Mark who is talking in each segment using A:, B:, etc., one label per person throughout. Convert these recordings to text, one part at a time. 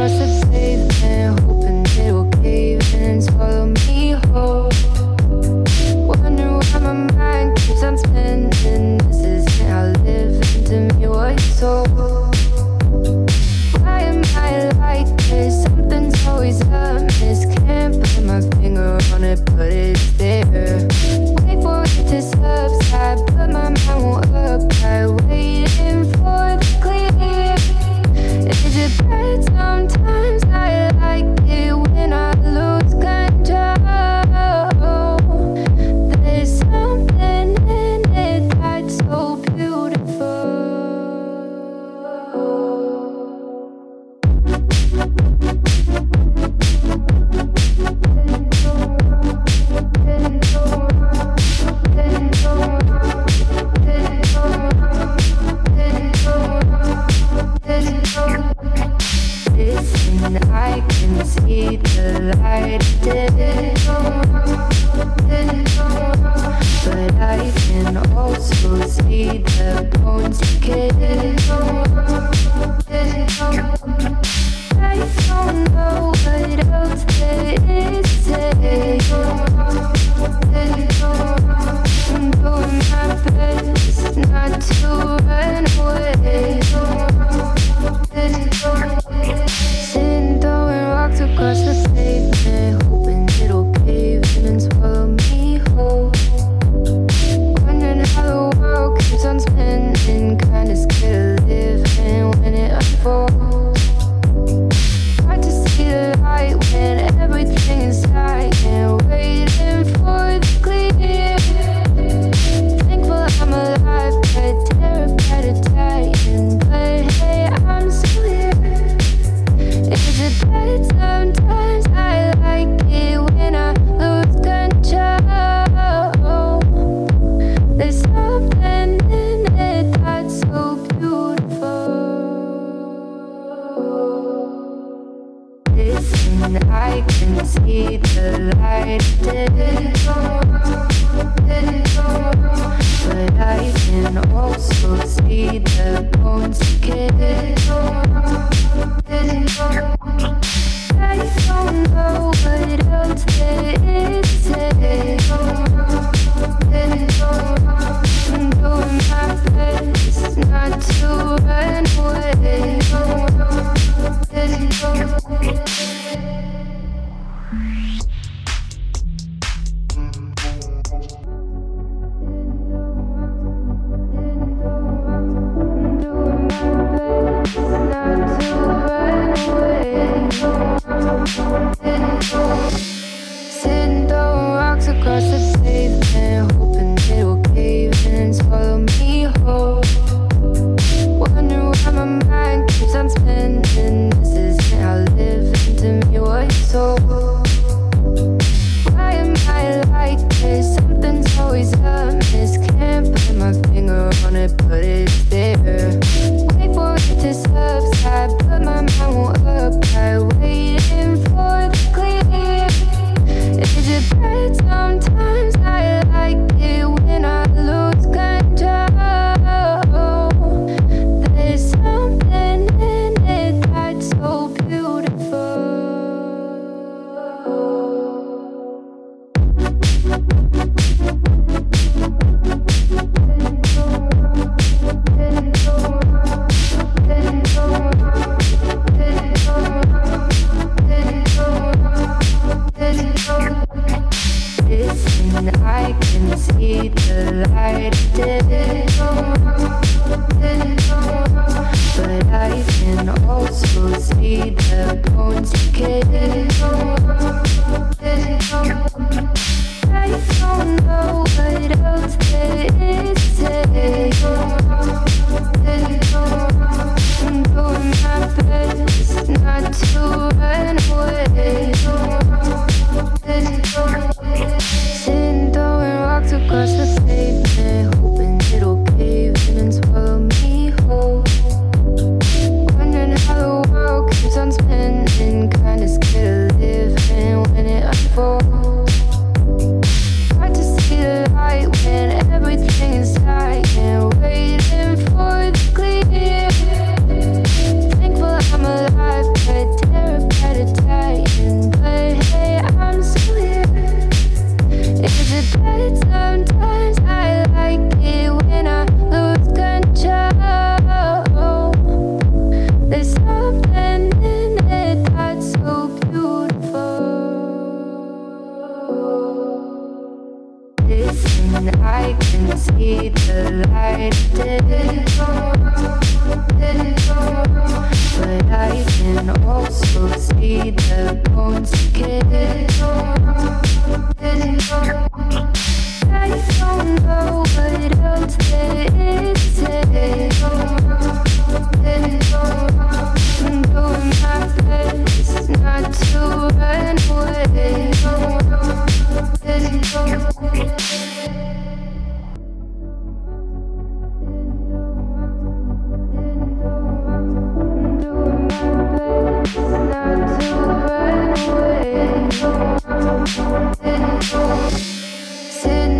A: across the see the light of day But I can also see the bones decay I can see the light. Didn't. But I can also see the bones decay. I don't know what else there is. Didn't. Sitting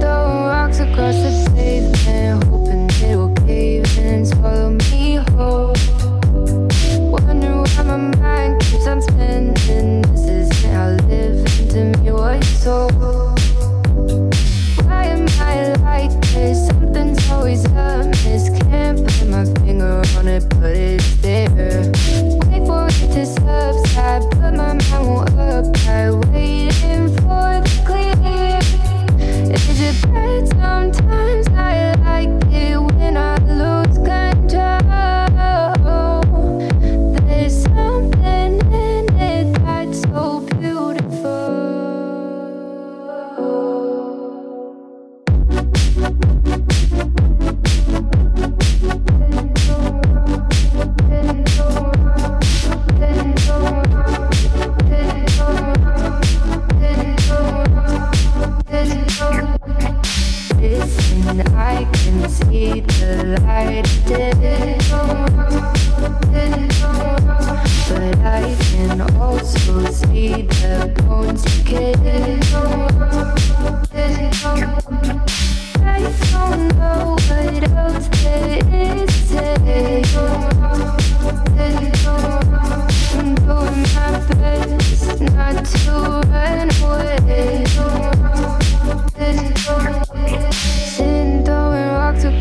A: throwing rocks across the pavement.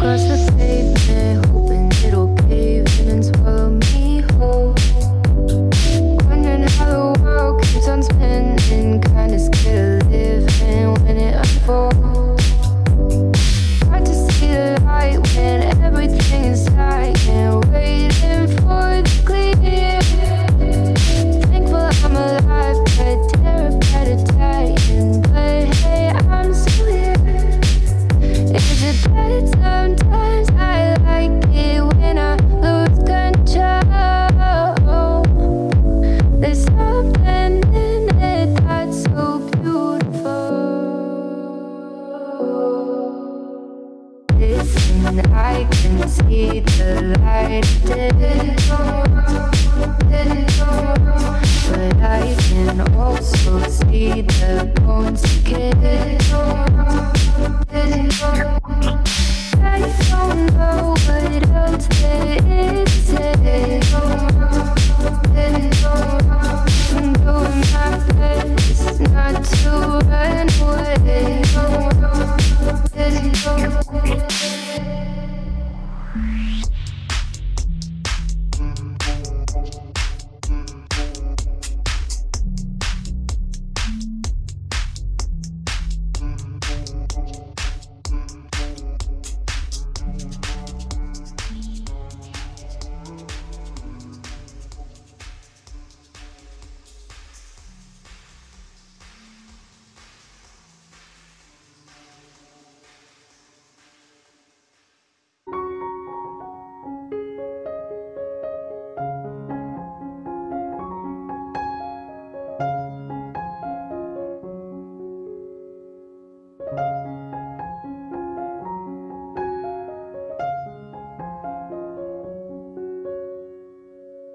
A: I'm